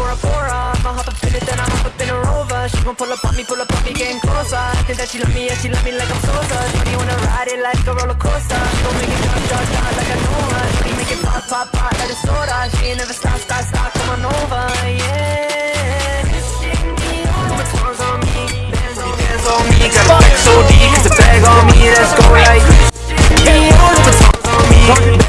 Bora Bora. I'ma hop up in it, then I hop up in a Rover. She gon' pull up on me, pull up on me, getting closer. I think that she love me, yeah, she love me like I'm Sosa. Shorty wanna ride it like a roller coaster. She gon' make it drop, drop, drop like I know her. Shorty make it pop, pop, pop like a soda. She ain't never stop, stop, stop, come on over, yeah. Put songs on me, bands on me, bands on me. Got a so deep, it's a bag on me, let's go like.